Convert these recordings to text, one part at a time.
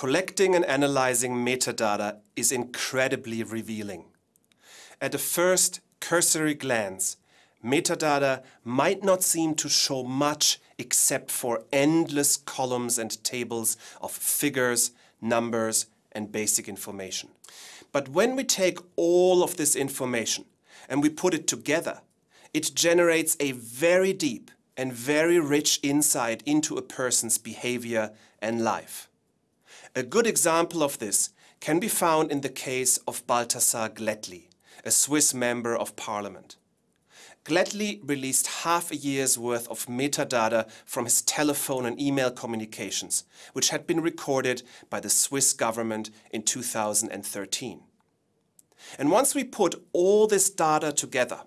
collecting and analyzing metadata is incredibly revealing. At a first cursory glance, metadata might not seem to show much except for endless columns and tables of figures, numbers, and basic information. But when we take all of this information and we put it together, it generates a very deep and very rich insight into a person's behavior and life. A good example of this can be found in the case of Balthasar Glättli, a Swiss member of parliament. Glättli released half a year's worth of metadata from his telephone and email communications, which had been recorded by the Swiss government in 2013. And once we put all this data together,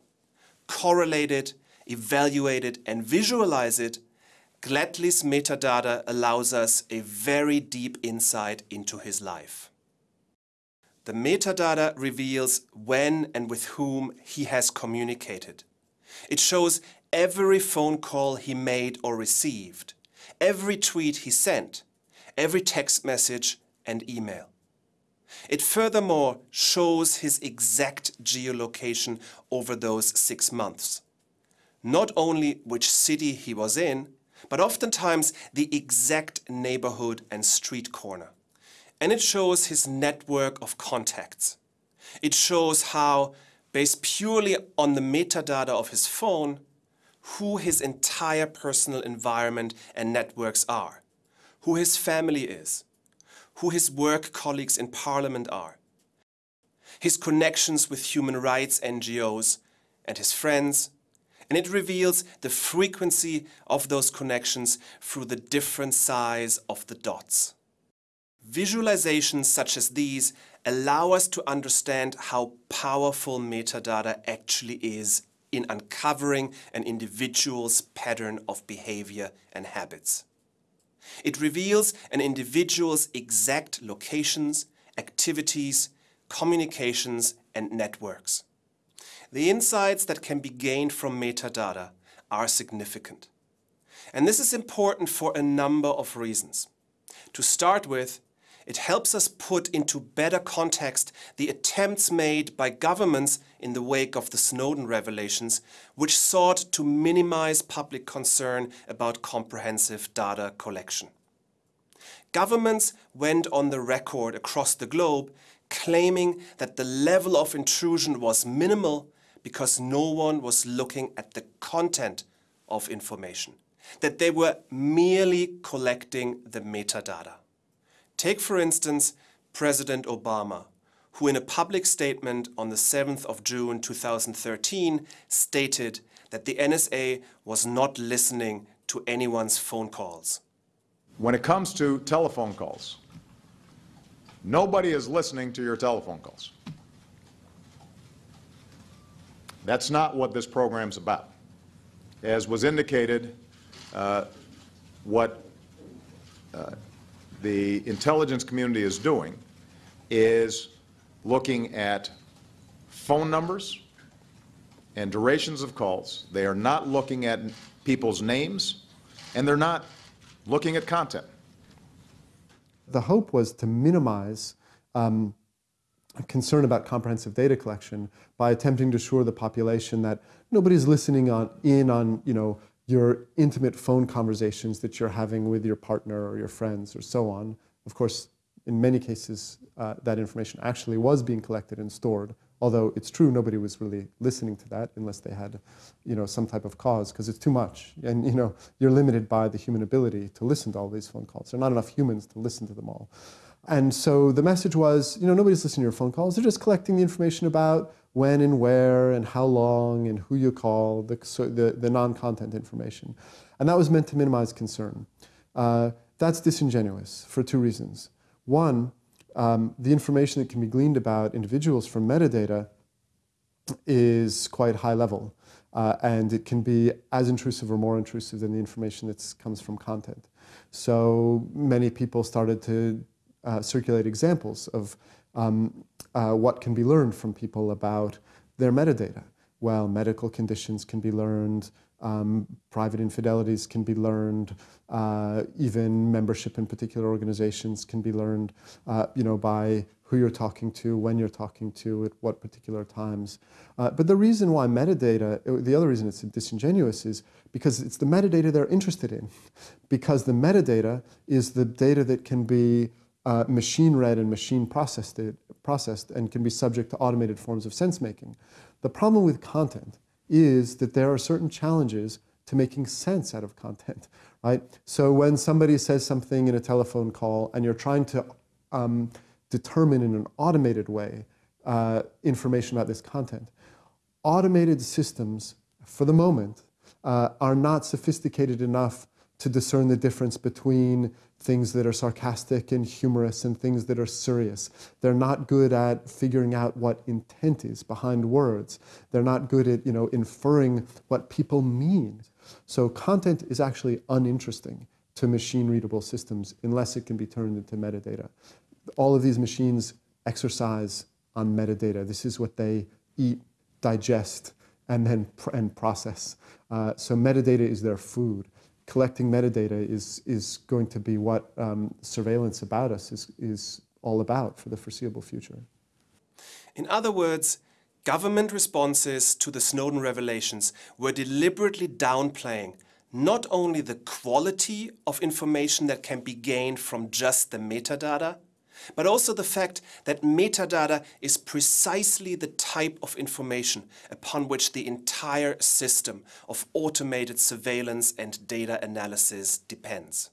correlate it, evaluate it, and visualize it, Glättli's metadata allows us a very deep insight into his life. The metadata reveals when and with whom he has communicated. It shows every phone call he made or received, every tweet he sent, every text message and email. It furthermore shows his exact geolocation over those six months. Not only which city he was in, but oftentimes the exact neighborhood and street corner. And it shows his network of contacts. It shows how based purely on the metadata of his phone, who his entire personal environment and networks are, who his family is, who his work colleagues in parliament are, his connections with human rights NGOs and his friends, and it reveals the frequency of those connections through the different size of the dots. Visualizations such as these allow us to understand how powerful metadata actually is in uncovering an individual's pattern of behavior and habits. It reveals an individual's exact locations, activities, communications and networks. The insights that can be gained from metadata are significant. And this is important for a number of reasons. To start with, it helps us put into better context the attempts made by governments in the wake of the Snowden revelations, which sought to minimize public concern about comprehensive data collection. Governments went on the record across the globe claiming that the level of intrusion was minimal because no one was looking at the content of information, that they were merely collecting the metadata. Take for instance President Obama, who in a public statement on the 7th of June 2013 stated that the NSA was not listening to anyone's phone calls. When it comes to telephone calls, nobody is listening to your telephone calls. That's not what this program's about. As was indicated, uh, what uh, the intelligence community is doing is looking at phone numbers and durations of calls. They are not looking at people's names, and they're not looking at content. The hope was to minimize um, concern about comprehensive data collection by attempting to assure the population that nobody's listening on, in on you know, your intimate phone conversations that you're having with your partner or your friends or so on. Of course, in many cases, uh, that information actually was being collected and stored, although it's true nobody was really listening to that unless they had you know, some type of cause, because it's too much. And you know, you're limited by the human ability to listen to all these phone calls. There are not enough humans to listen to them all. And so the message was, you know, nobody's listening to your phone calls. They're just collecting the information about when and where and how long and who you call, the, the, the non-content information. And that was meant to minimize concern. Uh, that's disingenuous for two reasons. One, um, the information that can be gleaned about individuals from metadata is quite high level. Uh, and it can be as intrusive or more intrusive than the information that comes from content. So many people started to uh, circulate examples of um, uh, what can be learned from people about their metadata. well, medical conditions can be learned, um, private infidelities can be learned, uh, even membership in particular organizations can be learned, uh, you know, by who you're talking to, when you're talking to, at what particular times. Uh, but the reason why metadata, uh, the other reason it's disingenuous is because it's the metadata they're interested in. Because the metadata is the data that can be uh, machine read and machine processed, processed and can be subject to automated forms of sense making. The problem with content is that there are certain challenges to making sense out of content, right? So when somebody says something in a telephone call and you're trying to um, determine in an automated way uh, information about this content, automated systems, for the moment, uh, are not sophisticated enough to discern the difference between things that are sarcastic and humorous and things that are serious. They're not good at figuring out what intent is behind words. They're not good at, you know, inferring what people mean. So content is actually uninteresting to machine readable systems unless it can be turned into metadata. All of these machines exercise on metadata. This is what they eat, digest, and then pr and process. Uh, so metadata is their food collecting metadata is, is going to be what um, surveillance about us is, is all about for the foreseeable future. In other words, government responses to the Snowden revelations were deliberately downplaying not only the quality of information that can be gained from just the metadata, but also the fact that metadata is precisely the type of information upon which the entire system of automated surveillance and data analysis depends.